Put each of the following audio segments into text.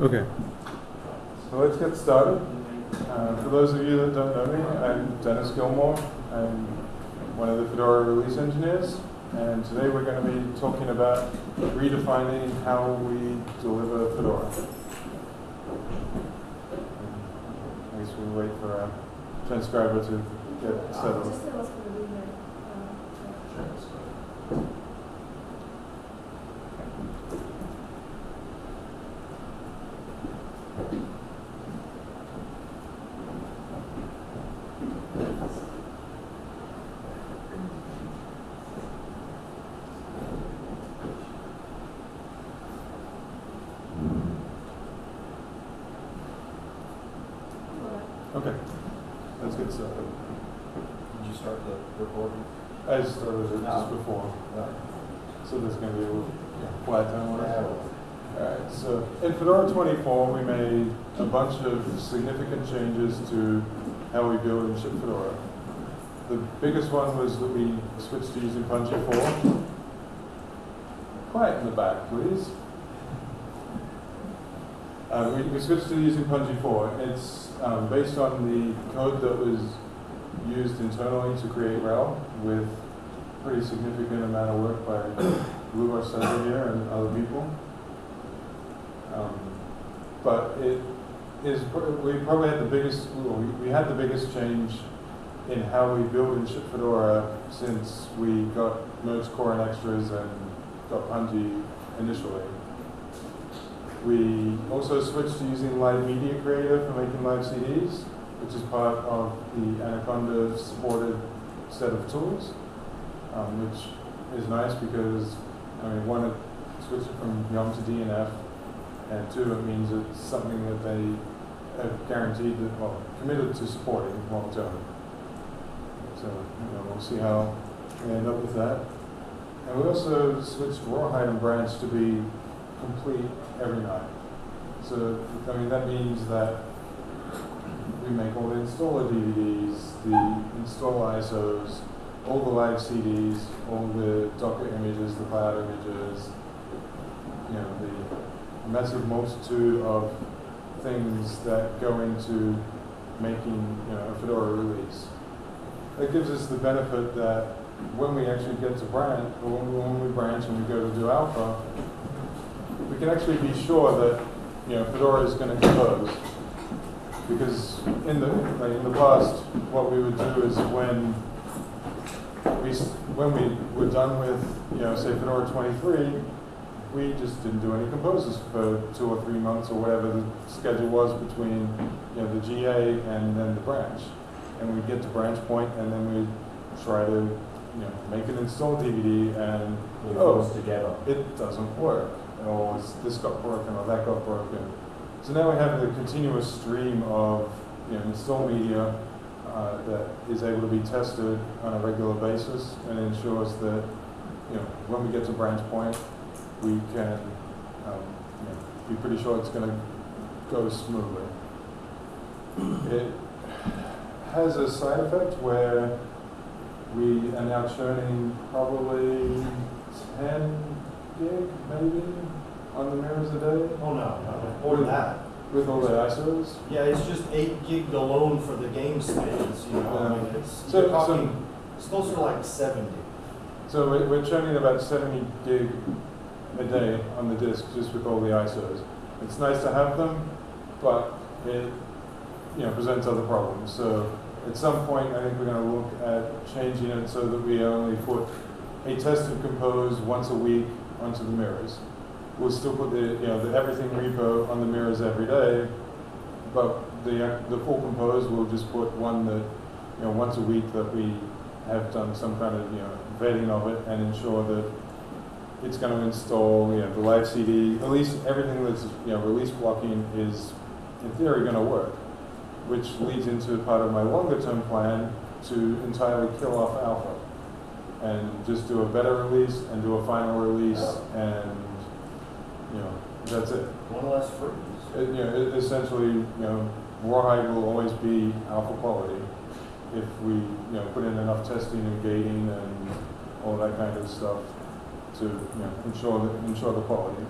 Okay. So let's get started. Uh, for those of you that don't know me, I'm Dennis Gilmore. I'm one of the Fedora release engineers. And today we're going to be talking about redefining how we deliver Fedora. I guess we'll wait for our transcriber to get settled. Just tell us for the reader. uh, uh, Okay, let's get started. Did you start the recording? I started it just No. before, No. so there's going to be a little quiet time on it. Yeah. Alright, so in Fedora 24, we made a bunch of significant changes to how we build and ship Fedora. The biggest one was that we switched to using Pungi 4. Quiet in the back, please. Uh, we, we switched to using Pungi 4. It's um, based on the code that was used internally to create RHEL with pretty significant amount of work by Lou Arcega here and other people. Um, but it is, we probably had the biggest, well, we, we had the biggest change in how we build and ship Fedora since we got Merge Core and Extras and got Pungi initially. We also switched to using Live Media Creator for making live CDs, which is part of the Anaconda supported set of tools, um, which is nice because, I mean, one, it switched from Yum to DNF, and two, it means it's something that they have guaranteed that, well, committed to supporting long term. So, you know, we'll see how we end up with that. And we also switched Rawhide and Branch to be complete every night. So, I mean, that means that we make all the installer DVDs, the install ISOs, all the live CDs, all the Docker images, the cloud images, you know, the massive multitude of things that go into making you know, a Fedora release. That gives us the benefit that when we actually get to branch, or when, when we branch and we go to do alpha, we can actually be sure that you know Fedora is going to close. Because in the like in the past, what we would do is when we when we were done with you know say Fedora 23, we just didn't do any composes for two or three months or whatever the schedule was between you know the GA and then the branch. And we'd get to branch point and then we'd try to you know make an install DVD and It oh goes together. it doesn't work or it's- this got broken or that got broken. So now we have the continuous stream of you know install media uh, that is able to be tested on a regular basis and ensures that you know when we get to branch point we can um, you know, be pretty sure it's going to go smoothly. It has a side effect where we are now churning probably 10 gig maybe on the mirrors a day Oh, no, no, more than that. with all the ISOs. Yeah, it's just eight gig alone for the game space, you know, I mean, it's, So- you're so- it's closer to like seventy. So we- we're churning about 70 gig a day on the disk just with all the ISOs. It's nice to have them, but it you know presents other problems. So at some point, I think we're going to look at changing it so that we only put a tested compose once a week onto the mirrors. We'll still put the you know the everything repo on the mirrors every day, but the the full compose we'll just put one that you know once a week that we have done some kind of you know vetting of it and ensure that it's going to install you know the live CD. At least everything that's you know release blocking is in theory going to work, which leads into part of my longer term plan to entirely kill off alpha and just do a better release and do a final release and you know that's it. One less freeze. It, you know, it, essentially, you know, Rawhide will always be alpha quality if we, you know, put in enough testing and gating and all that kind of stuff to, you know, ensure that, ensure the quality.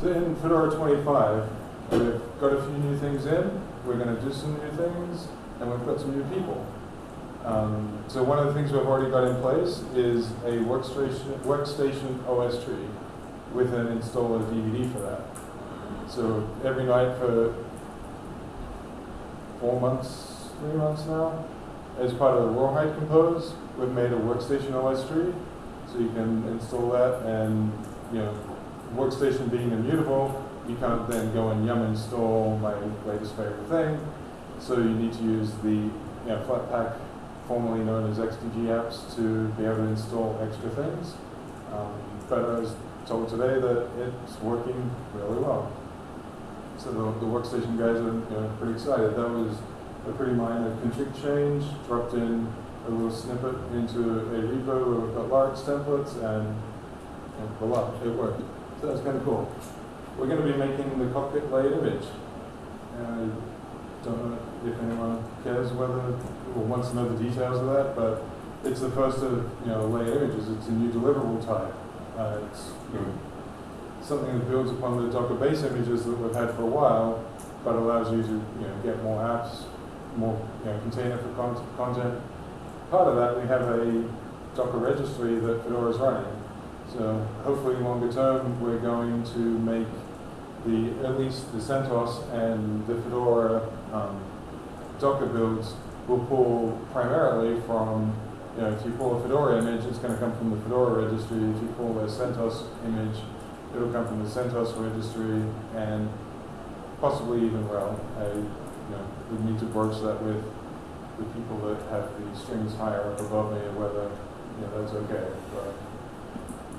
So So in Fedora 25, we've got a few new things in, we're going to do some new things, and we've got some new people. Um, so one of the things we've already got in place is a workstation, workstation OS tree with an installer DVD for that. So every night for four months, three months now, as part of the Rawhide Compose, we've made a workstation OS tree. So you can install that and, you know, workstation being immutable, you can't then go and yum install my latest favorite thing. So you need to use the, you know, Flatpak, formerly known as XDG apps, to be able to install extra things. Um, but I was told today that it's working really well. So the, the workstation guys are you know, pretty excited. That was a pretty minor config change, dropped in a little snippet into a repo where we've got large templates and, and voila, it worked. So that's kind of cool. We're going to be making the cockpit layered image. And I don't know if anyone cares whether or wants to know the details of that, but it's the first of you know layered images. It's a new deliverable type. Uh, it's you know, something that builds upon the Docker base images that we've had for a while, but allows you to you know get more apps, more you know container for con- content. Part of that, we have a Docker registry that Fedora is running. So hopefully, longer term, we're going to make the at least the CentOS and the Fedora um, Docker builds will pull primarily from you know if you pull a Fedora image, it's going to come from the Fedora registry. If you pull a CentOS image, it'll come from the CentOS registry and possibly even well. I you know would need to broach that with the people that have the strings higher up above me whether you know that's okay. But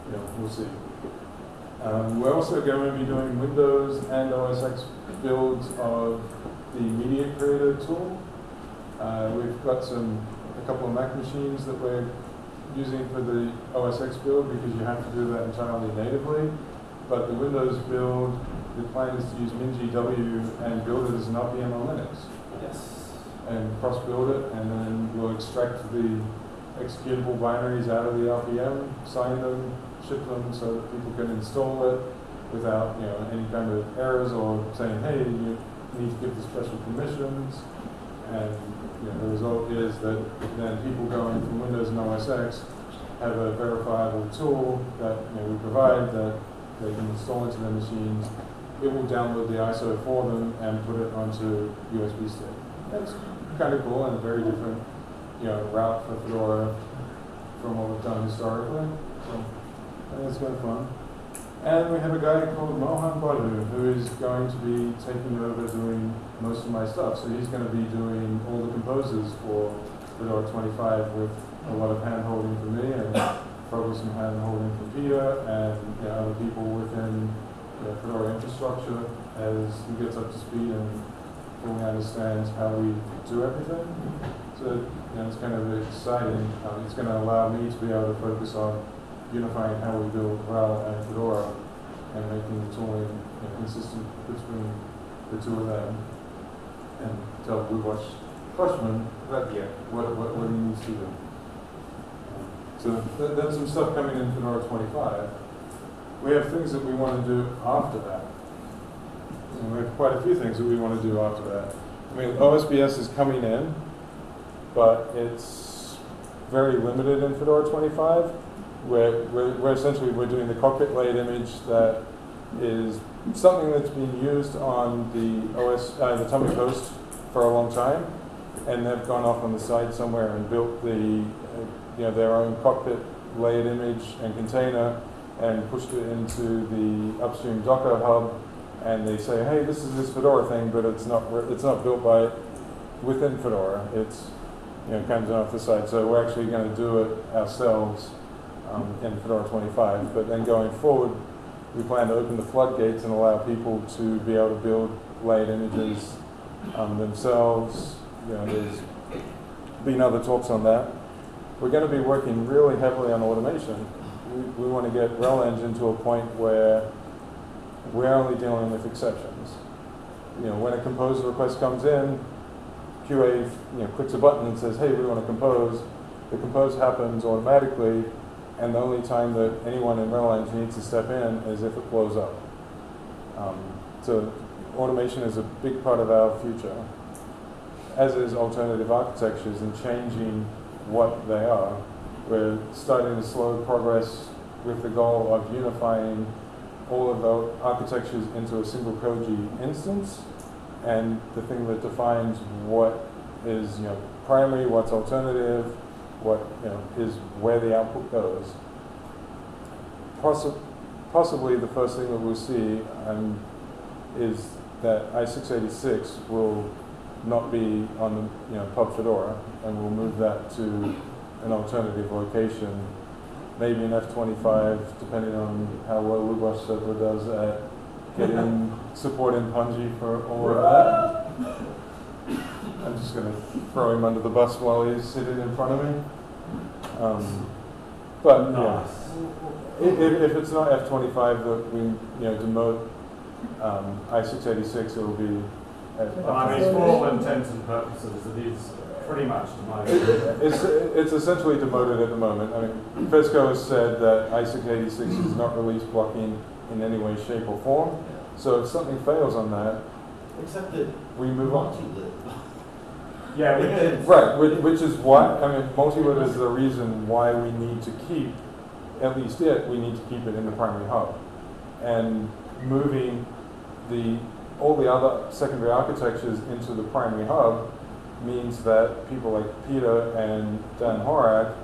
you know we'll see. Um, we're also going to be doing Windows and OS X builds of the Media Creator tool. Uh, we've got some a couple of Mac machines that we're using for the OS X build because you have to do that entirely natively. But the Windows build, the plan is to use MinGW and build it as an RPM on Linux cross-build it, and then we'll extract the executable binaries out of the RPM, sign them, ship them so that people can install it without, you know, any kind of errors or saying, hey, you need to give the special permissions. And, you know, the result is that then people going from Windows and OS X have a verifiable tool that, you know, we provide that they can install into their machines. It will download the ISO for them and put it onto USB stick. That's kind of cool and a very different, you know, route for Fedora from what we've done historically. So I think it's of fun. And we have a guy called Mohan Boddu who is going to be taking over doing most of my stuff. So he's going to be doing all the composers for Fedora 25 with a lot of hand holding from me and probably some hand holding from Peter and you know, other people within the Fedora infrastructure as he gets up to speed and fully understands how we do everything. So you know, it's kind of exciting. Um, it's going to allow me to be able to focus on unifying how we build RHEL and Fedora and making the tooling you know, consistent between the two of them and tell Blue Watch freshman that yeah, what, what, what he needs to do. So th- that's some stuff coming in Fedora 25. We have things that we want to do after that. And we have quite a few things that we want to do after that. I mean, OSBS is coming in, but it's very limited in Fedora 25. Where, where, essentially we're doing the cockpit layered image that is something that's been used on the OS, uh, the Atomic Host for a long time, and they've gone off on the side somewhere and built the, uh, you know, their own cockpit layered image and container, and pushed it into the upstream Docker hub, and they say, hey, this is this Fedora thing, but it's not it's not built by within Fedora. It's, you know, comes off the side. So we're actually going to do it ourselves um, in Fedora 25. But then going forward, we plan to open the floodgates and allow people to be able to build layered images um, themselves. You know, there's been other talks on that. We're going to be working really heavily on automation. We, we want to get RelEng to a point where we're only dealing with exceptions. You know, when a compose request comes in, QA you know, clicks a button and says, hey, we want to compose. The compose happens automatically, and the only time that anyone in RelEng needs to step in is if it blows up. Um, so automation is a big part of our future, as is alternative architectures and changing what they are. We're starting to slow progress with the goal of unifying all of the architectures into a single Koji instance, and the thing that defines what is you know primary, what's alternative, what you know is where the output goes. Possi- possibly the first thing that we'll see um, is that i686 will not be on the you know Pub Fedora, and we'll move that to an alternative location, maybe an F25, depending on how well Server does at getting support in Pungi for all of that. I'm just going to throw him under the bus while he's sitting in front of me. Um, but yeah. If, if it's not F twenty-five that we, you know, demote, um, I six eighty-six, it'll be. at- I mean, for all intents and purposes, it is pretty much demoted. It's, it's essentially demoted at the moment. I mean, FESCO has said that I six eighty-six is not release blocking in any way, shape or form. So if something fails on that, Except that we move on. multilib. Yeah, we did. Right, which, which is why, I mean, multilib is the reason why we need to keep, at least it, we need to keep it in the primary hub. And moving the, all the other secondary architectures into the primary hub means that people like Peter and Dan Horak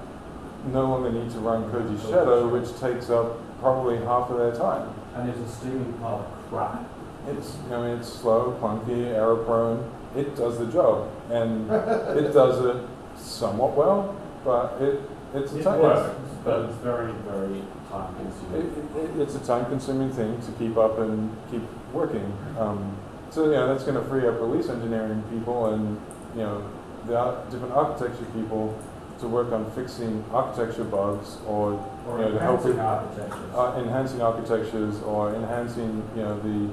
no longer need to run Koji Shadow, which takes up probably half of their time. And it's a steaming pile of crap. It's, I mean, it's slow, clunky, error prone. It does the job, and it does it somewhat well, but it, it's a It time. works, but it's very, very time It, consuming. it, it's a time-consuming thing to keep up and keep working. Um, so yeah, that's going to free up release engineering people and you know the ar- different architecture people to work on fixing architecture bugs or Or you know, enhancing architectures. uh, enhancing architectures or enhancing, you know, the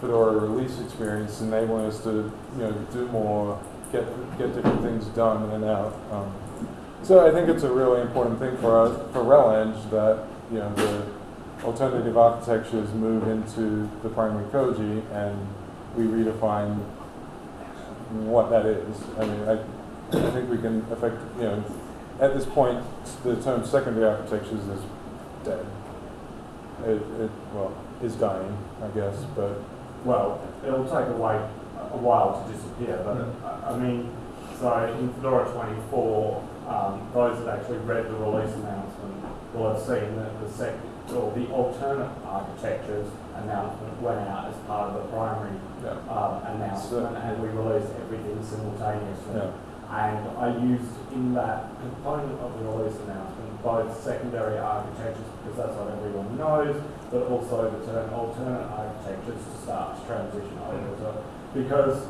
Fedora release experience, enabling us to, you know, do more, get get different things done and out. Um, so I think it's a really important thing for us for RelEng that you know the alternative architectures move into the primary Koji and we redefine what that is. I mean, I, I think we can affect, you know, at this point, the term secondary architectures is dead. It, it, well, is dying, I guess, but Well, it'll take a while, a while to disappear, but I- I mean, so in Fedora 24, um, those that actually read the release announcement will have seen that the sec, or the alternate architectures announcement went out as part of the primary yeah, um, announcement, and we released everything simultaneously. yeah, And I used in that component of the release announcement both secondary architectures, because that's what everyone knows, but also the term alternate architectures to start to transition over to. Because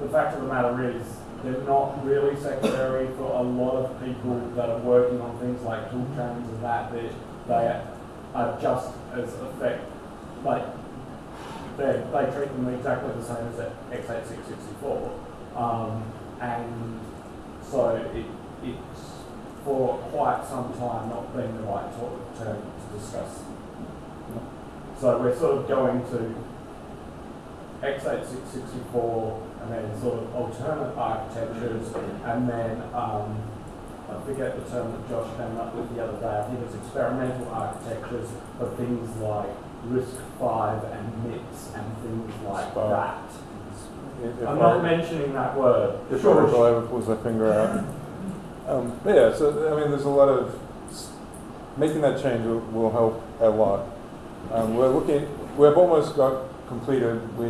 the fact of the matter is, they're not really secondary for a lot of people that are working on things like tool chains and that. They, they are just as effect, like, they, they treat them exactly the same as the x86-64. Um, and so it, it's for quite some time not been the right to- term to discuss. So we're sort of going to x86-64 and then sort of alternate architectures and then um, I forget the term that Josh came up with the other day. I think it's experimental architectures for things like Risk Five and MIPS and things like SPARC. that. If- I'm not mentioning that word. If Sure. Ever pulls their finger out. Um, but yeah, so I mean, there's a lot of making that change will, will help a lot. Um, we're looking, we've almost got completed. We,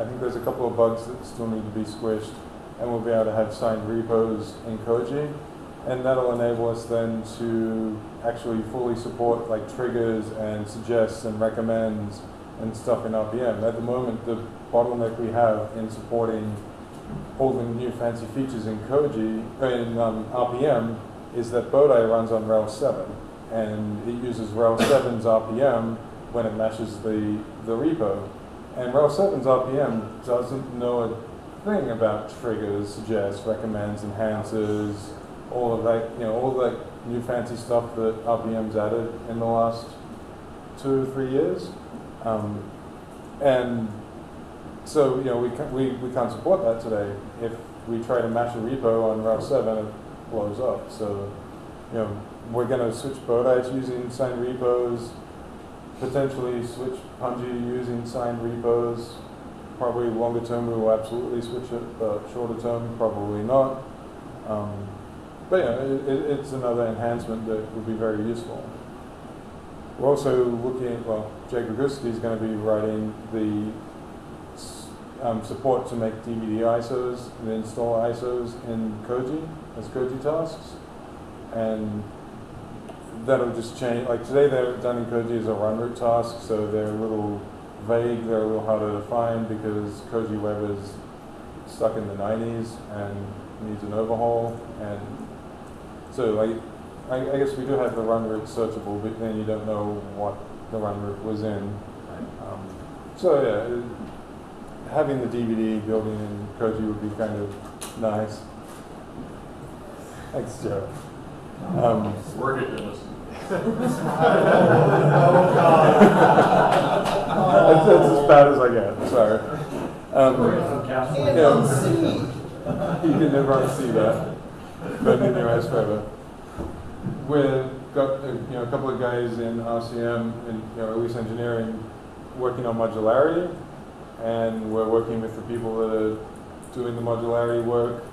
I think there's a couple of bugs that still need to be squished, and we'll be able to have signed repos in Koji, and that'll enable us then to actually fully support like triggers and suggests and recommends and stuff in RPM. At the moment, the bottleneck we have in supporting all the new fancy features in Koji, in um, RPM, is that Bodhi runs on RHEL 7, and it uses RHEL 7's RPM when it matches the, the repo. And RHEL 7's RPM doesn't know a thing about triggers, suggests, recommends, enhances, all of that, you know, all that new fancy stuff that RPM's added in the last two, or three years. Um, and so, you know, we, ca- we, we can't support that today. If we try to match a repo on RHEL 7, it blows up. So, you know, we're going to switch Bodites using signed repos, potentially switch Pungi using signed repos. Probably longer term, we will absolutely switch it, but shorter term, probably not. Um, but yeah, it, it, it's another enhancement that would be very useful. We're also looking at, well, Jay Greguske is going to be writing the um, support to make DVD ISOs and install ISOs in Koji as Koji tasks. And that'll just change, like today they're done in Koji as a run root task, so they're a little vague, they're a little harder to find because Koji Web is stuck in the 90s and needs an overhaul. And so, like, I, I guess we do have the run route searchable, but then you don't know what the run route was in. Um, so yeah, having the DVD building in Koji would be kind of nice. Thanks, Joe. Um, Work it, Dennis. that's, that's as bad as I get. Sorry. Um, Councillor. yeah, you can never unsee that. But in your eyes forever. We've got uh, you know a couple of guys in RCM and you know Engineering working on modularity, and we're working with the people that are doing the modularity work.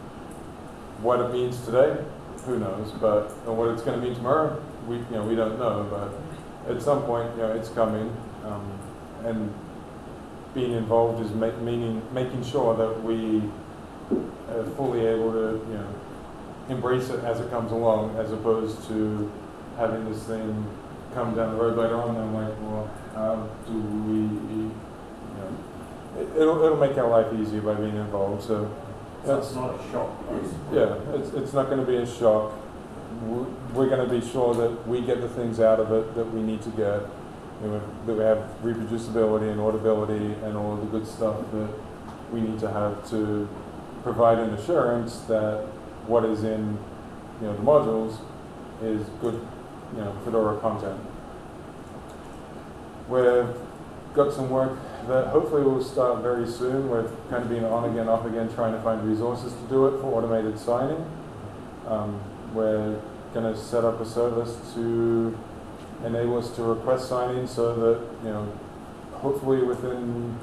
What it means today, who knows? But what it's going to mean tomorrow, we you know we don't know. But at some point, you know, it's coming, um, and being involved is ma- meaning making sure that we are fully able to you know embrace it as it comes along, as opposed to having this thing come down the road later on. And I'm like, well, how do we, you know, it, it'll it'll make our life easier by being involved. So So it's not a shock. yeah, it's it's not going to be a shock. We're, going to be sure that we get the things out of it that we need to get. You know, that we have reproducibility and auditability and all of the good stuff that we need to have to provide an assurance that what is in you know the modules is good you know Fedora content. We've got some work that hopefully will start very soon. We've kind of been on again, off again, trying to find resources to do it for automated signing. Um, we're going to set up a service to enable us to request signing so that you know hopefully within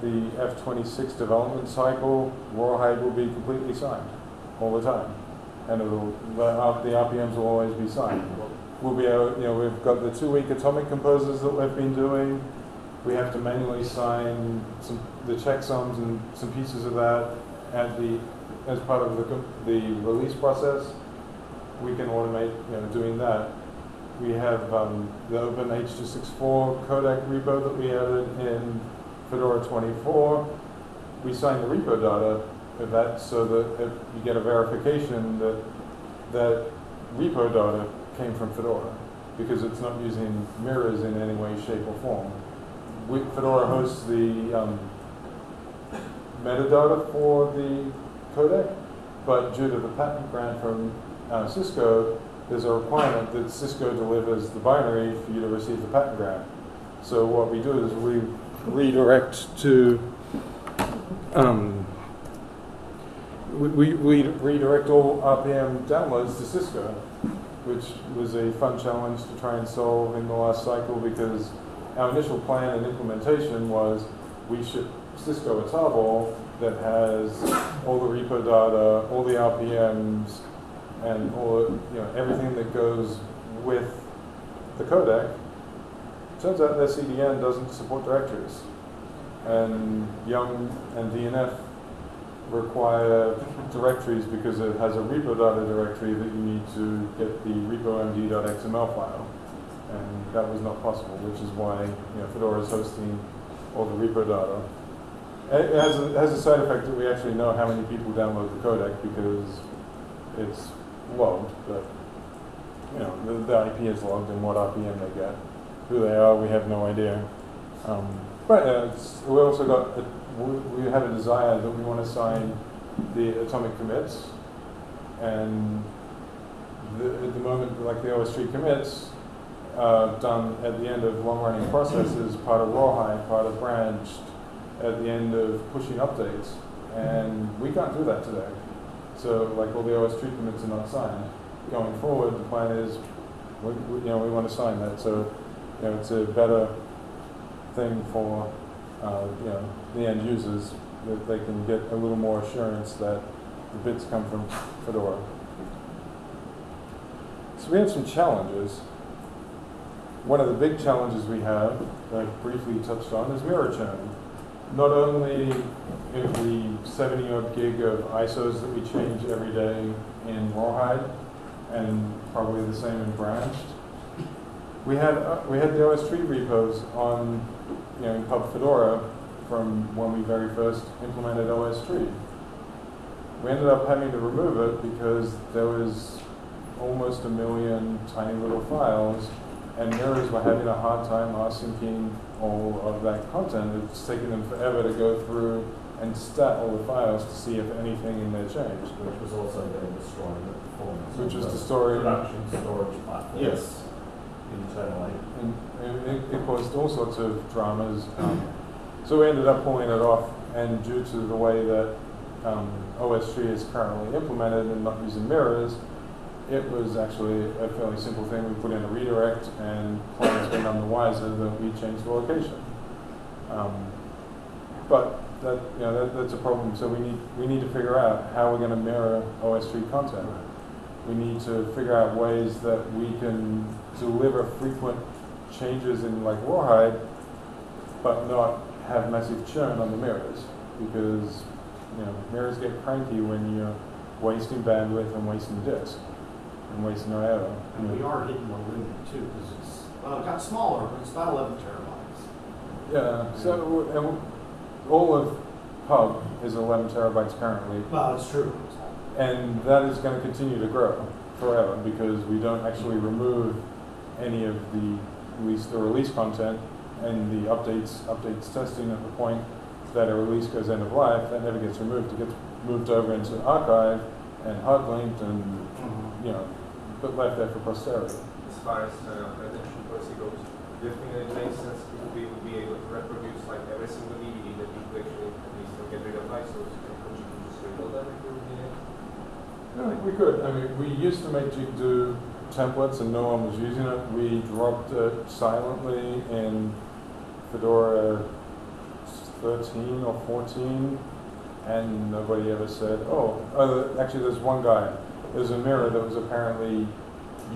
the F26 development cycle, Rawhide will be completely signed all the time. And it'll, the, the RPMs will always be signed. We'll be able, you know, we've got the two-week atomic composers that we've been doing. We have to manually sign some, the checksums and some pieces of that at the, as part of the, the release process. We can automate, you know, doing that. We have um, the Open H264 codec repo that we added in Fedora 24. We sign the repo data that so that you get a verification that that repo data came from Fedora because it's not using mirrors in any way, shape, or form. We, Fedora hosts the um, metadata for the codec, but due to the patent grant from uh, Cisco, there's a requirement that Cisco delivers the binary for you to receive the patent grant. So what we do is we redirect to um, we, we, redirect all RPM downloads to Cisco, which was a fun challenge to try and solve in the last cycle because our initial plan and implementation was we ship Cisco a tarball that has all the repo data, all the RPMs, and all you know everything that goes with the codec. Turns out their CDN doesn't support directories, and Yum and DNF require directories because it has a repo data directory that you need to get the repomd.xml file. And that was not possible, which is why you know, Fedora is hosting all the repo data. It has a, has a side effect that we actually know how many people download the codec because it's logged, but you know, the, the IP is logged and what RPM they get. Who they are, we have no idea. Um, but uh, we also got, a, we, have a desire that we want to sign the atomic commits. And the, at the moment, like the OSTree commits, uh, done at the end of long-running processes, part of rawhide, part of branched, at the end of pushing updates. And we can't do that today. So like all the OS tree commits are not signed. Going forward, the plan is, we, we, you know, we want to sign that. So, you know, it's a better thing for, uh, you know, the end users, that they can get a little more assurance that the bits come from Fedora. So we have some challenges. One of the big challenges we have, that I briefly touched on, is mirror churn. Not only in the 70 odd gig of ISOs that we change every day in Rawhide, and probably the same in Branched, we had uh, we had the OS tree repos on, you know, in Pub Fedora from when we very first implemented OSTree. We ended up having to remove it because there was almost a million tiny little files, and mirrors were having a hard time syncing all of that content. It's taking them forever to go through and stat all the files to see if anything in there changed. Which was also then destroying the performance. Which was the destroying- Production storage platform. Yes. Internally. And it, it caused all sorts of dramas. Um, so we ended up pulling it off, and due to the way that um, OSTree is currently implemented and not using mirrors, it was actually a fairly simple thing. We put in a redirect, and clients were none the wiser that we changed the location. Um, but that, you know, that, that's a problem. So we need we need to figure out how we're going to mirror OSTree content. We need to figure out ways that we can deliver frequent changes in like rawhide, but not have massive churn on the mirrors because you know mirrors get cranky when you're wasting bandwidth and wasting disk and wasting IO. And we are hitting the limit too, because it's, well, it got smaller, but it's about eleven terabytes. Yeah. So and all of Pub is 11 terabytes currently, Well, it's true. and that is going to continue to grow forever because we don't actually remove any of the release the release content and the updates updates testing at the point that a release goes end of life that never gets removed it gets moved over into archive and hard linked and you know but left there for posterity as far as uh, retention policy goes, do you think that it makes sense if we would be able to reproduce like every single DVD that we could actually at least get rid of ISOs and could you just rebuild them if we would need it? I we could. I mean, we used to make Jigdo templates and no one was using it. We dropped it silently in Fedora 13 or 14 and nobody ever said, oh, uh, actually there's one guy. There's a mirror that was apparently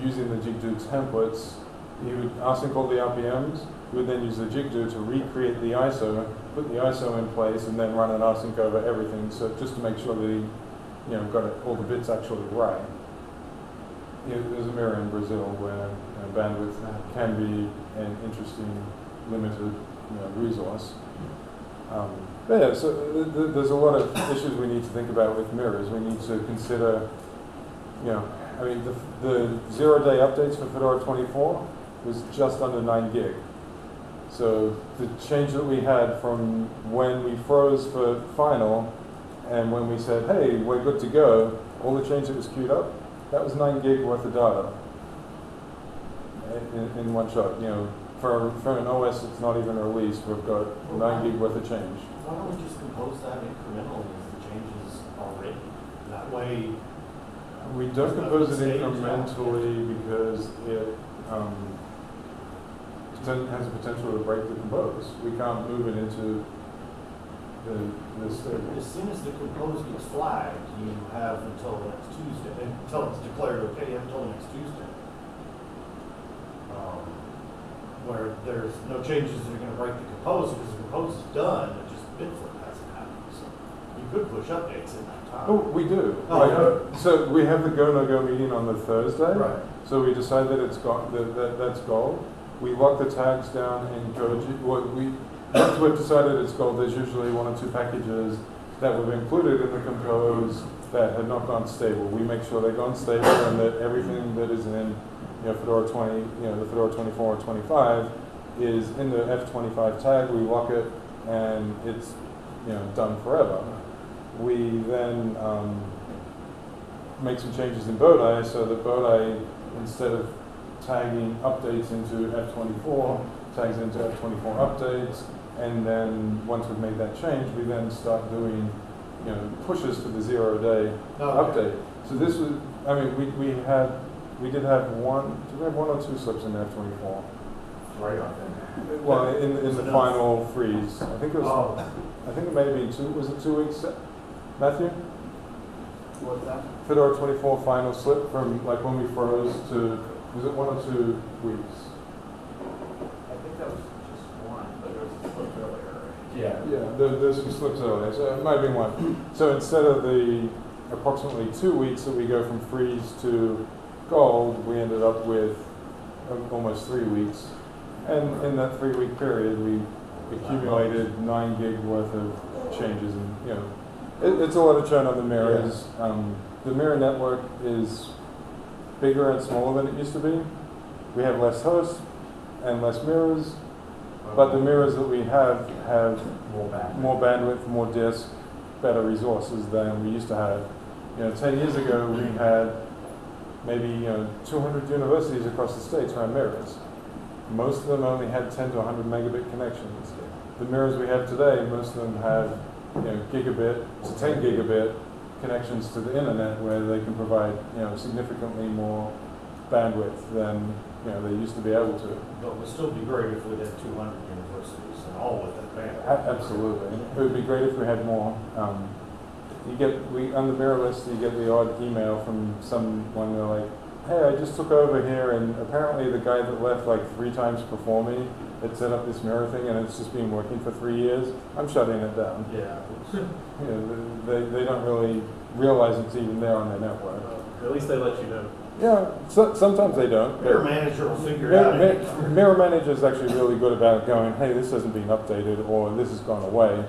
using the Jigdo templates. He would rsync all the RPMs. He would then use the Jigdo to recreate the ISO, put the ISO in place, and then run an rsync over everything. So just to make sure that he you know, got it, all the bits actually right. There's a mirror in Brazil where you know, bandwidth can be an interesting, limited you know, resource. Um, but yeah, so th- th- there's a lot of issues we need to think about with mirrors. We need to consider, you know, I mean, the, the zero-day updates for Fedora 24 was just under 9 gig. So the change that we had from when we froze for final and when we said, hey, we're good to go, all the change that was queued up, that was 9 gig worth of data in, in one shot. You know, for, for an OS that's not even released, we've got 9 gig worth of change. Why don't we just compose that incrementally as the changes are written? That way, We don't compose it incrementally because it um, has the potential to break the compose. We can't move it into the, as soon as the compose gets flagged, you have until next Tuesday, until it's declared okay, you have until next Tuesday. Um, Where there's no changes that are gonna break the compose, because the compose is done, it just bitflip hasn't happened, so you could push updates in that time. Oh, we do. Oh, yeah. So we have the go, no go meeting on the Thursday. Right. So we decide that it's gone, that, that, that's gold. We lock the tags down in Koji. Well, we, once we've decided it's gold, there's usually one or two packages that we've included in the compose that had not gone stable. We make sure they've gone stable and that everything that is in, you know, Fedora 20, you know, the Fedora 24 or 25 is in the F25 tag. We lock it and it's, you know, done forever. We then, um, make some changes in Bodhi so that Bodhi, instead of tagging updates into F24, tags into F24 updates, and then once we've made that change, we then start doing, you know, pushes to the zero day oh, Okay. update. So this was, I mean, we, we had, we did have one, did we have one or two slips in F24? Right I think. Well, in, in the Enough. final freeze, I think it was, Oh, I think it may have been two, was it two weeks, Matthew? What's that? Fedora 24 final slip from like when we froze to, was it one or two weeks? I think that was just one, but there was a slip earlier. Yeah. Yeah, there, there's some slips earlier, so it might have been one. So instead of the approximately two weeks that we go from freeze to gold, we ended up with um, almost three weeks. And in that three-week period, we accumulated nine gig worth of changes and, you know, it, it's a lot of churn on the mirrors. Um, the mirror network is bigger and smaller than it used to be. We have less hosts and less mirrors, but the mirrors that we have have More bad. more bandwidth, more disk, better resources than we used to have. You know, 10 years ago, we mm-hmm. had maybe, you know, 200 universities across the states ran mirrors. Most of them only had 10 to 100 megabit connections. The mirrors we have today, most of them have, you know, gigabit to 10 gigabit connections to the internet where they can provide, you know, significantly more bandwidth than, you know, they used to be able to. But it would still be great if we had two hundred universities and all with that band. A- Absolutely. It would be great if we had more. Um, you get, we, on the mirror list, you get the odd email from someone, they're like, hey, I just took over here and apparently the guy that left like three times before me had set up this mirror thing and it's just been working for three years. I'm shutting it down. Yeah. You know, they, they don't really realize it's even there on their network. At least they let you know. Yeah, so, sometimes they don't. Mirror manager will figure it out. Mirror. Mirror Manager is actually really good about going, hey, this hasn't been updated, or this has gone away,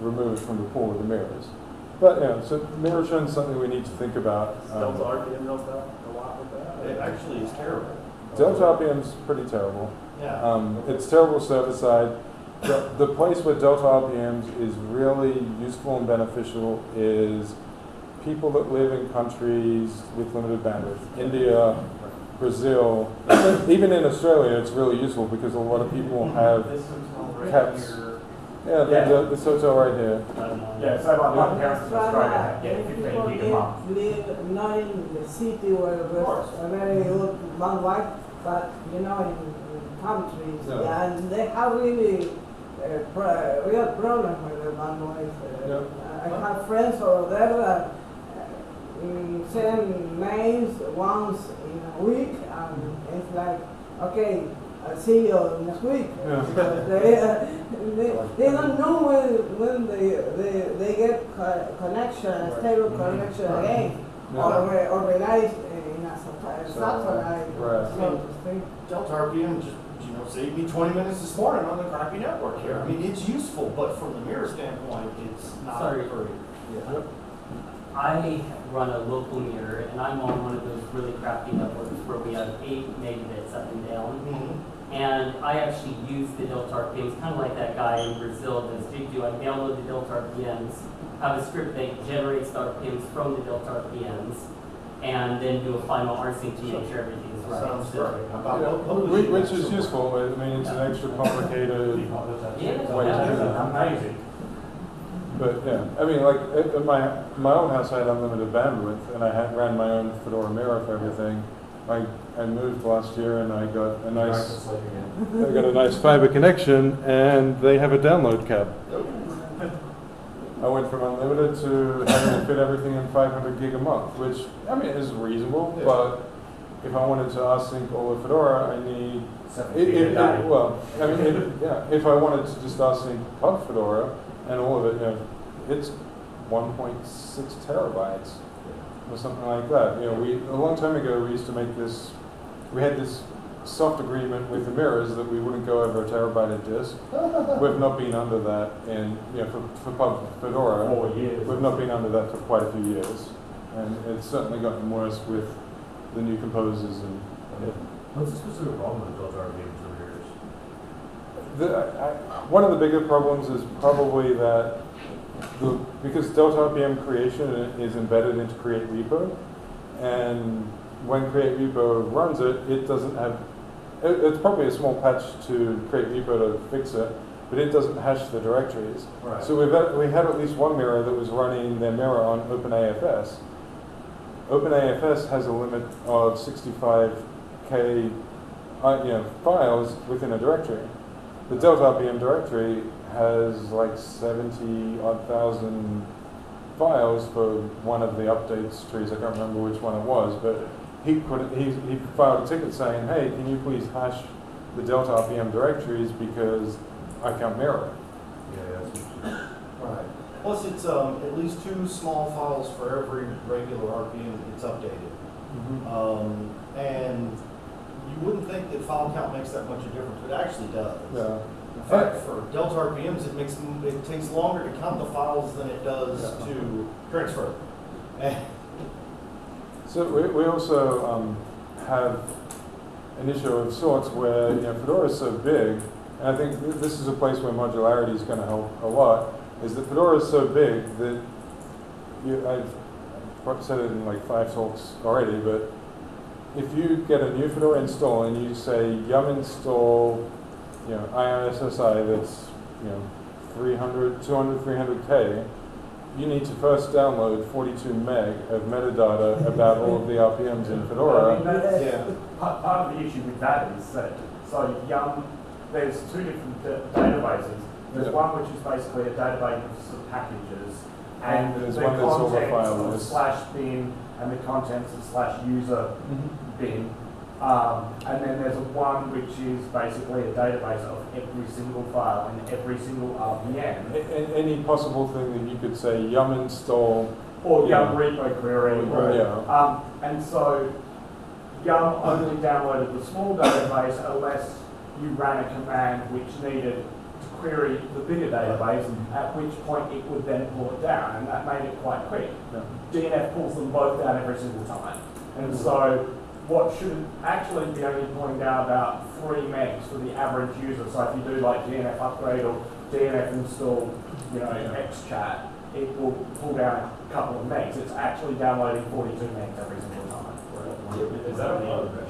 remove it from the pool of the mirrors. But, yeah, so mirror churn is something we need to think about. Um, Delta RPM helped out a lot with that. It actually is terrible. Delta RPM's pretty terrible. Yeah. Um, it's terrible server side. The, the place where Delta RPMs is really useful and beneficial is people that live in countries with limited bandwidth. India, Brazil, even in Australia, it's really useful because a lot of people have, This one's all right caps. here. yeah, the, the, this hotel right here. Yeah, so like my parents in That's Australia why get if 15 people gig a month. live, live not in the city where there's a very good bandwidth, but you know, in, in countries, Yeah. and they have really uh, pro- real problem with the bandwidth. Uh, Yeah. I have friends over there that uh, send mails once in a week, and it's like, okay, I'll see you next week. Yeah. They, uh, they, they don't know when, when they, they, they get co- connection, a stable connection again, Yeah. or re- organized in a sat- satellite. Right. so to speak. Delta RPM just, you know, saved me twenty minutes this morning on the crappy network here. I mean, it's useful, but from the mirror standpoint, it's not Sorry. very. Yep. I run a local mirror, and I'm on one of those really crappy networks where we have eight megabits up and down. Mhm. And I actually use the Delta RPMs, kind of like that guy in Brazil does JigDo. I download the Delta RPMs, have a script that generates the RPMs from the Delta RPMs, and then do a final rsync to make sure everything's right. Sounds So- great. How about Yeah, lo- whi- publishing Which is useful, I mean, it's an extra complicated, Yeah, Wait, yeah. Amazing. But yeah, I mean, like, at, at my, my own house, I had unlimited bandwidth, and I had, ran my own Fedora Mirror for everything. I, I moved last year and I got a Nice nice, to sleep again. I got a nice fiber connection, and they have a download cap. I went from unlimited to having to fit everything in 500 gig a month, which, I mean, is reasonable, Yeah. but if I wanted to rsync all of Fedora, I need It, it, it, well, I mean, it, yeah, if I wanted to just rsync Pub Fedora and all of it, you know, it's 1.6 terabytes or something like that. You know, we a long time ago we used to make this. We had this soft agreement with the mirrors that we wouldn't go over a terabyte of disk. We've not been under that in, you know, for, for Pub Fedora. Four years. We've not been under that for quite a few years, and it's certainly gotten worse with the new composers and. What's the specific problem with Delta RPM generators? The, I, one of the bigger problems is probably that the, because Delta RPM creation is embedded into Create Repo, and when Create Repo runs it, it doesn't have, it, it's probably a small patch to Create Repo to fix it, but it doesn't hash the directories. Right. So we've had, we had at least one mirror that was running their mirror on OpenAFS. OpenAFS has a limit of 65k uh, you know, files within a directory. The Delta RPM directory has like 70 odd thousand files for one of the updates trees. I can't remember which one it was, but he put he, he filed a ticket saying, "Hey, can you please hash the Delta RPM directories because I can't mirror it." Yeah, yeah, that's Right. Plus, it's, um, at least two small files for every regular RPM that gets updated. Um, and you wouldn't think that file count makes that much of a difference, but it actually does. Yeah. In fact, for Delta RPMs, it makes, it takes longer to count the files than it does Yeah. to transfer. So we, we also um, have an issue of sorts where you know Fedora is so big, and I think th- this is a place where modularity is going to help a lot. Is that Fedora is so big that you, I've said it in like five talks already, but if you get a new Fedora install and you say yum install, you know IISSI that's you know 300, 200, 300k, you need to first download 42 meg of metadata about all of the RPMs in I Fedora. mean, that's, Yeah. part, part of the issue with that is that, so Yum, there's two different uh, databases. There's Yeah. one which is basically a database of packages, and And there's the one that's all the contents of slash bin, and the contents of slash user bin. Um, and then there's a one which is basically a database of every single file and every single RPM. A- Any possible thing that you could say yum install, Or Yeah. Yum repo query. Or, yeah. Um, and so Yum only downloaded the small database unless you ran a command which needed query the bigger database, at which point it would then pull it down, and that made it quite quick. Yeah. DNF pulls them both down every single time. And so what should actually be only pulling down about three megs for the average user. So if you do like DNF upgrade or DNF install, you know, XChat, it will pull down a couple of megs. It's actually downloading 42 megs every single time. Is that only other versions?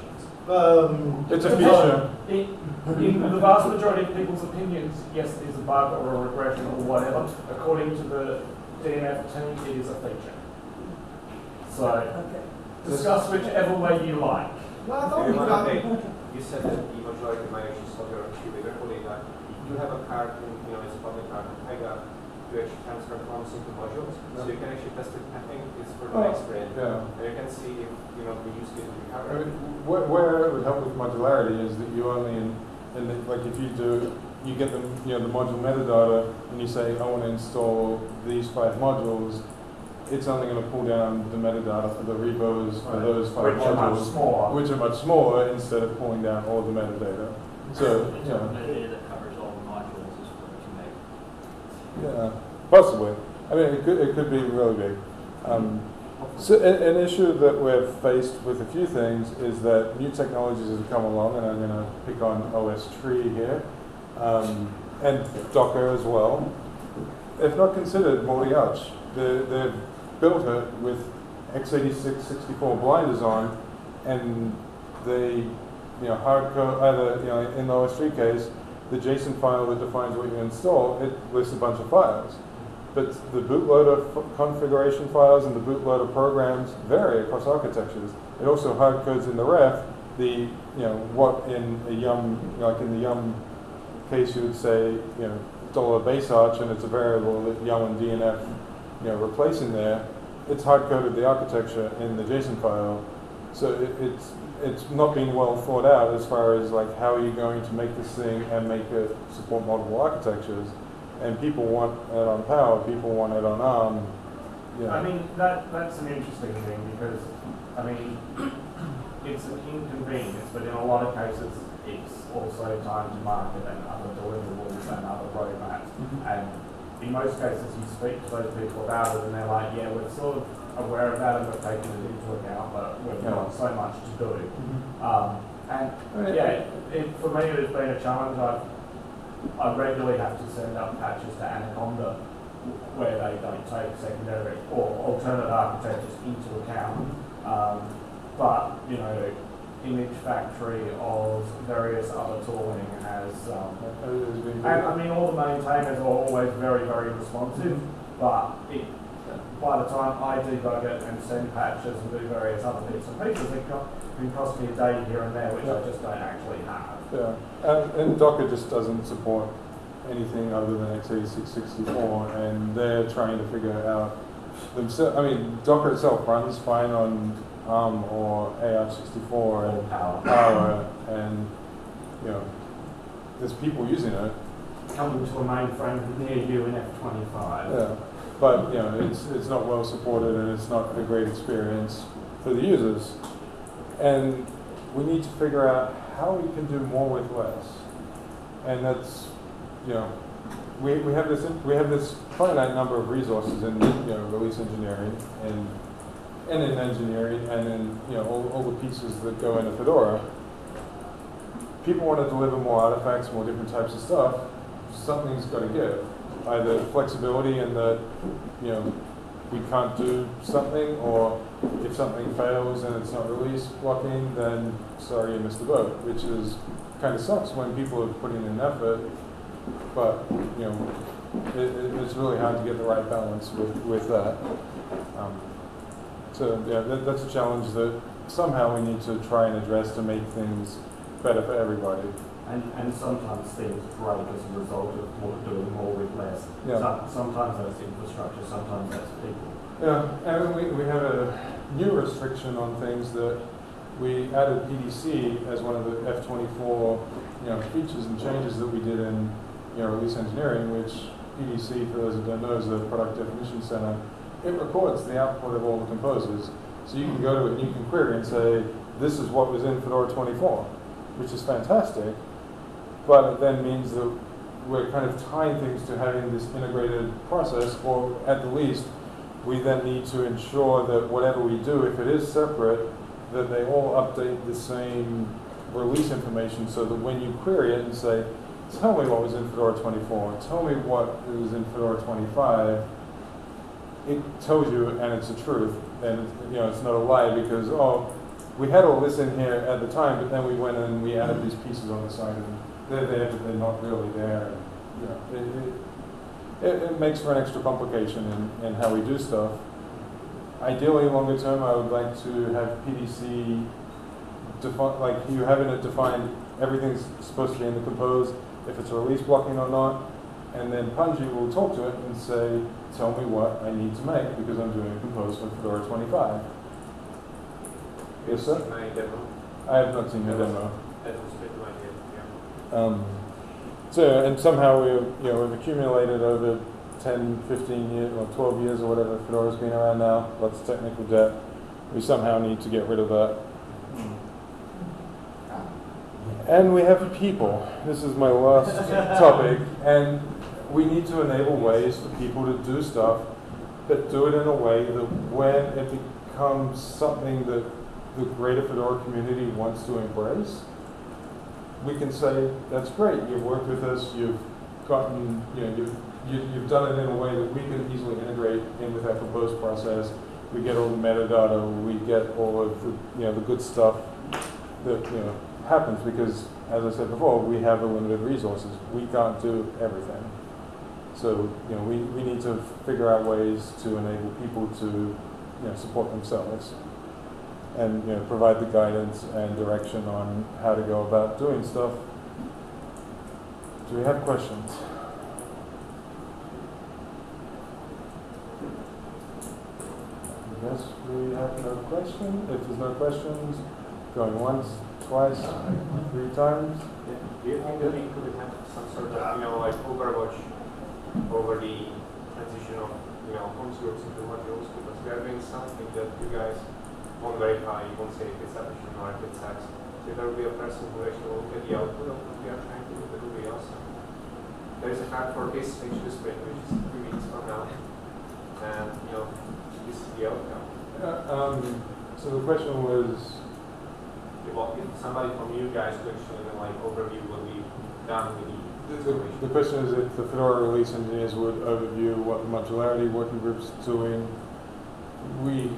Um, It's a feature. In, in the vast majority of people's opinions, yes, it is a bug or a regression or whatever. According to the DNF team, it is a feature. So Okay. discuss whichever way you like. well, I thought You we wanna got, You said that the majority might actually solve your issue with your data. You have a card, you know, it's a public card, Pega, to actually transfer forms into modules. So you can actually test it, I think it's for oh, the Oh, next sprint. Yeah. And you can see if, you know, the use case will be I covered. mean, where, where it would help with modularity is that you only, in, in the, like if you do, you get the, you know, the module metadata and you say, I want to install these five modules, it's only going to pull down the metadata for the repos for Right. those five Which are much modules, smaller. which are much smaller instead of pulling down all the metadata. So, you know, metadata that covers all the modules is for two meg. Yeah, possibly. I mean, it could, it could be really big. Um, So a- an issue that we're faced with a few things is that new technologies have come along, and I'm going to pick on OS Tree here, um, and Docker as well. If not considered multi-arch, they, they've built it with x86 64 blinders on, and they, you know, hard code either, you know, in the OSTree case, the JSON file that defines what you install, it lists a bunch of files. But the bootloader configuration files and the bootloader programs vary across architectures. It also hard codes in the ref the, you know, what in a yum, like in the yum case you would say, you know, dollar base arch and it's a variable that yum and DNF, you know, replace in there. It's hard coded the architecture in the JSON file. So it, it's, it's not being well thought out as far as like how are you going to make this thing and make it support multiple architectures. And people want it on Power, people want it on ARM. Know. I mean, that, that's an interesting thing because, I mean, it's an inconvenience, but in a lot of cases, it's also time to market and other deliverables and other roadmaps. Mm-hmm. And in most cases, you speak to those people about it and they're like, yeah, we're sort of aware of that and we're taking it into account, but we've got so much to do. Um, and yeah, it, for me, it's been a challenge. I've, I regularly have to send up patches to Anaconda where they don't take secondary or alternate architectures into account. Um, but, you know, Image Factory of various other tooling has, um, has been and I mean, all the maintainers are always very, very responsive, but it, by the time I debug it and send patches and do various other bits and pieces, it can cost me a day here and there, which I just don't actually have. Yeah, and, and Docker just doesn't support anything other than x86 64, and they're trying to figure out themselves. I mean, Docker itself runs fine on Or AR64 Or and power. Power, and you know, there's people using it. Coming to a mainframe near you in F25. Yeah, but you know, it's it's not well supported and it's not a great experience for the users. And we need to figure out how we can do more with less. And that's, you know, we, we have this we have this finite number of resources in you know release engineering and and in engineering and in you know all, all the pieces that go into Fedora. People want to deliver more artifacts, more different types of stuff. Something's got to give either flexibility in that, you know, we can't do something, or if something fails and it's not release blocking, then sorry, you missed the boat, which is kind of sucks when people are putting in effort, but, you know, it, it, it's really hard to get the right balance with, with that. Um, so, yeah, that, that's a challenge that somehow we need to try and address to make things better for everybody. And, and sometimes things break as a result of more, doing more with less. Yeah. Some- Sometimes that's infrastructure, sometimes that's people. Yeah, and we, we have a new restriction on things that we added PDC as one of the F24, you know, features and changes that we did in, you know, release engineering, which PDC, for those that don't know, is the product definition center. It records the output of all the composes. So you can go to it and you can query and say, this is what was in Fedora 24, which is fantastic. But it then means that we're kind of tying things to having this integrated process, or at the least, we then need to ensure that whatever we do, if it is separate, that they all update the same release information so that when you query it and say, tell me what was in Fedora 24, tell me what was in Fedora 25, it tells you and it's the truth. And it's, you know, it's not a lie because, oh, we had all this in here at the time, but then we went and we added these pieces on the side and they're there, but they're not really there. And, you know, it, it, it, it makes for an extra complication in, in how we do stuff. Ideally, longer term, I would like to have PDC define, like you having it defined, everything's supposed to be in the compose, if it's release blocking or not, and then Pungi will talk to it and say, tell me what I need to make because I'm doing a compose for Fedora 25. Yes, sir? My demo, I have not seen the demo. that was a bit my idea, yeah. Um, so, and somehow we, you know, we've accumulated over 10, 15 years, or 12 years or whatever Fedora's been around now, lots of technical debt. We somehow need to get rid of that. And we have people. This is my last topic. And we need to enable ways for people to do stuff, but do it in a way that when it becomes something that the greater Fedora community wants to embrace, we can say, that's great, you've worked with us, you've gotten, you know, you've, you- you've done it in a way that we can easily integrate in with our compose process. We get all the metadata, we get all of the, you know, the good stuff that, you know, happens because, as I said before, we have a limited resources. We can't do everything. So, you know, we, we need to figure out ways to enable people to, you know, support themselves and, you know, provide the guidance and direction on how to go about doing stuff. Do we have questions? Yes, we have no question. If there's no questions, going once, twice, uh, three times. Do you think that we could have some sort of, you know, like overwatch over the transition of, you know, comps groups into modules? Because we are doing something that you guys won't verify, you won't say if it's sufficient or if it's. So there will be a person who actually will look at the output of what we are trying to do, that will be awesome. There is a hack for this stage to spring, which is three weeks from now. And, you know, this is the outcome. Uh, um, so the question was, If if somebody from you guys could actually like overview what we've done with the, the the, question is if the Fedora release engineers would overview what the modularity working group's doing. We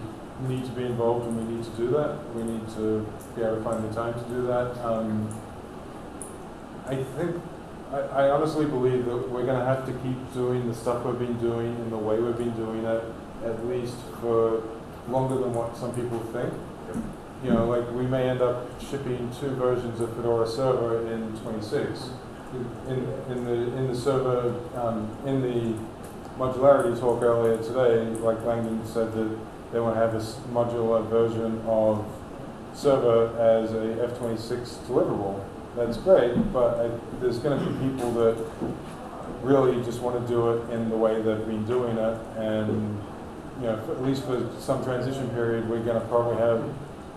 need to be involved and we need to do that. We need to be able to find the time to do that. Um, I think, I, I honestly believe that we're gonna have to keep doing the stuff we've been doing in the way we've been doing it, at least for longer than what some people think. You know, like, we may end up shipping two versions of Fedora Server in twenty-six. In, in the, in the server, um, in the modularity talk earlier today, like Langdon said that they want to have this modular version of server as a F-26 deliverable. That's great, but I, there's going to be people that really just want to do it in the way they've been doing it, and you know, at least for some transition period, we're going to probably have,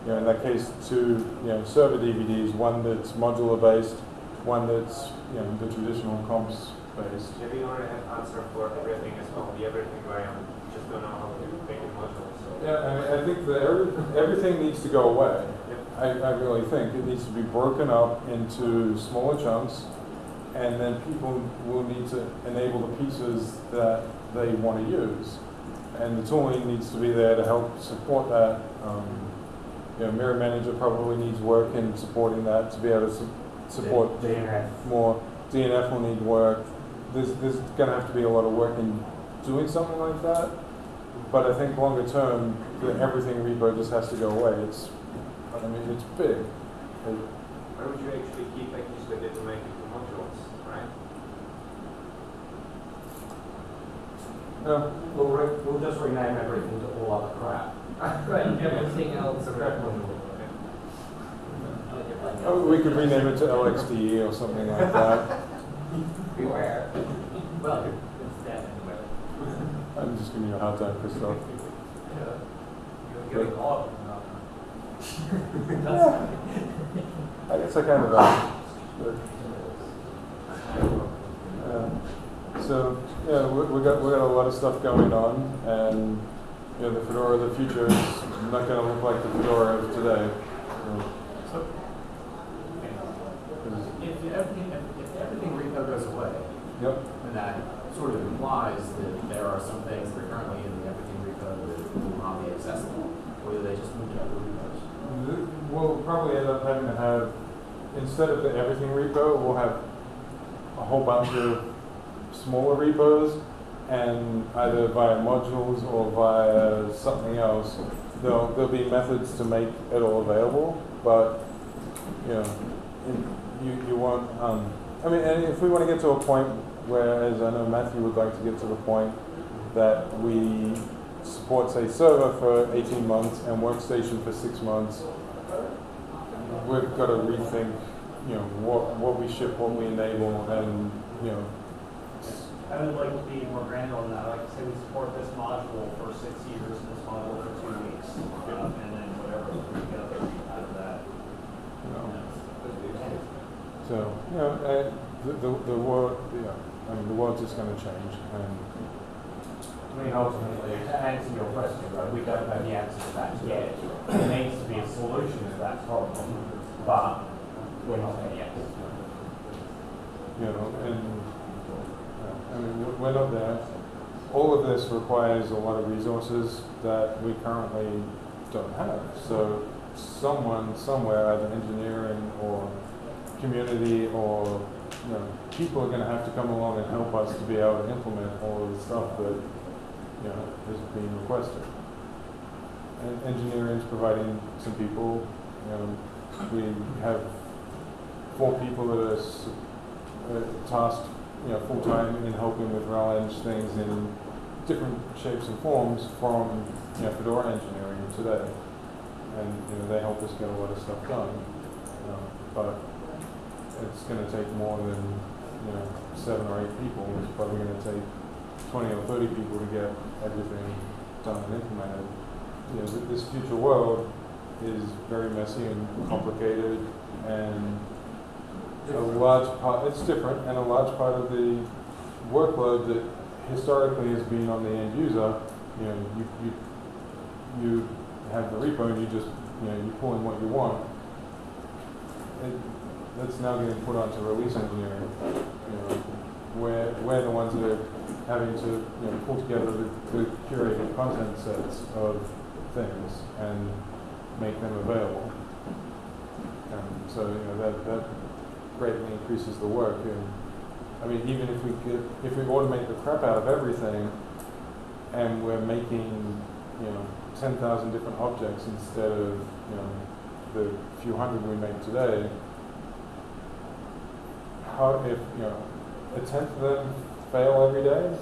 you know, in that case, two, you know, server DVDs, one that's modular based, one that's, you know, the traditional comps based. Yeah, we already have answer for everything as well, the everything variant, just don't know how to make it modular, so. Yeah, I, mean, I think that every, everything needs to go away. Yep. I, I really think it needs to be broken up into smaller chunks, and then people will need to enable the pieces that they want to use. And the tooling needs to be there to help support that. Um, you know, Mirror Manager probably needs work in supporting that to be able to su- support DNF. more. DNF will need work. There's, there's going to have to be a lot of work in doing something like that. But I think longer term, the everything repo just has to go away. It's, I mean, it's big. It- Why would you actually keep packages that didn't make it to modules, right? yeah. We'll, re- we'll just rename everything to all other crap. Right, everything else. Oh, we could rename it to LXDE or something like that. Beware. Well, it's that anyway. I'm just giving you a hard time, Christoph. You're getting all of them now. I guess I kind of am. Yeah. So, yeah, we, we got, we got a lot of stuff going on, and, you know, the Fedora of the future is not gonna look like the Fedora of today. So, if everything, if, everything repo goes away, Yep. then that sort of implies that there are some things that are currently in the everything repo that will not be accessible, or do they just move to other repos? We'll probably end up having to have, instead of the everything repo, we'll have a whole bunch of smaller repos, and either via modules or via something else, there'll, there'll be methods to make it all available, but, you know, in- you, you want, um, I mean, and if we want to get to a point where, as I know Matthew would like to get to the point, that we support, say, server for 18 months and workstation for six months, we've got to rethink, you know, what, what we ship, what we enable, and, you know, I would like to be more granular than that, I like say we support this module for six years and this module for two weeks, um, and then whatever we get out of that. you know. you know. So, you know, uh, the, the, the world, yeah, I mean, the world's just going to change, and, I mean, ultimately, to answer your question, right, we don't know the answer to that yet. There needs to be a solution to that problem, but we're not there yet. you know, and, uh, I mean, we're not there. All of this requires a lot of resources that we currently don't have. So someone, somewhere, either engineering or community or, you know, people are gonna have to come along and help us to be able to implement all of the stuff that, you know, is being requested. And is providing some people, you know, we have four people that are uh, tasked, you know, full-time in helping with RelEng things in different shapes and forms from, you know, Fedora engineering today. And, you know, they help us get a lot of stuff done. Um, But it's gonna take more than, you know, seven or eight people. It's probably gonna take twenty or thirty people to get everything done and implemented. You know, th- this future world is very messy and complicated and a large part, it's different, and a large part of the workload that historically has been on the end user, you know, you, you, you have the repo and you just, you know, you pull in what you want. It, that's now getting put onto release engineering, you know, where, we're the ones that are having to, you know, pull together the, the curated content sets of things and make them available. Um, so, you know, that, that greatly increases the work. And, I mean, even if we could, if we automate the crap out of everything and we're making, you know, 10,000 different objects instead of, you know, the few hundred we make today, how, if, you know, a tenth of them fail every day,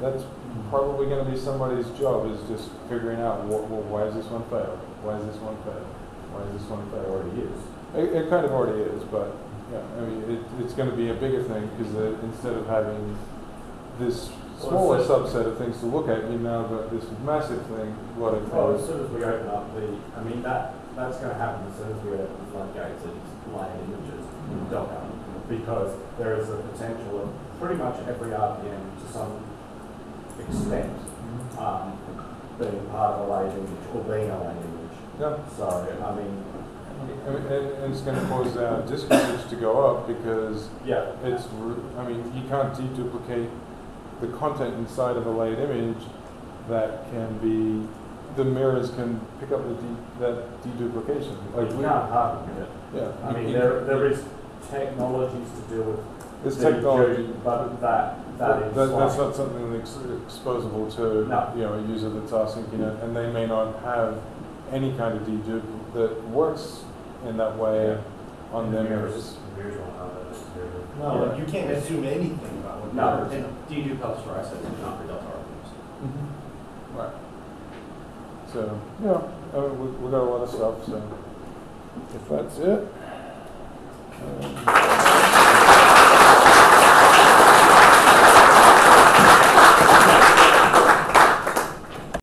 that's mm-hmm. probably going to be somebody's job is just figuring out what, well, why is this one fail? Why is this one fail? Why is this one fail? already is. It, it kind of already is, but yeah, I mean, it, it's going to be a bigger thing because instead of having this smaller subset of things to look at, you now got this massive thing, lot of Well, as soon as we open up the, I mean, that, that's gonna happen as soon as we open the floodgates and layered images in Docker. Because there is a potential of pretty much every RPM to some extent, um, being part of a layered image or being a layered image. Yeah. So, I mean, And, and, and it's going to cause uh, disk usage to go up because yeah, it's, I mean, you can't deduplicate the content inside of a layered image that can be, the mirrors can pick up the de- that deduplication. like, Like we can't harden it. yeah. I you- mean, you- there, there is technologies to deal with There's the technology, jury, But that, that is That, that's not something that's exposable to, No. you know, a user that's asking, you know, and they may not have any kind of dedupe that works in that way on their mirrors. No, like, you can't assume anything about what. No. they're- And dedupe helps for SSD, not for Delta RPMs. Right. So, yeah, uh, we, we got a lot of stuff, so if that's it. Um,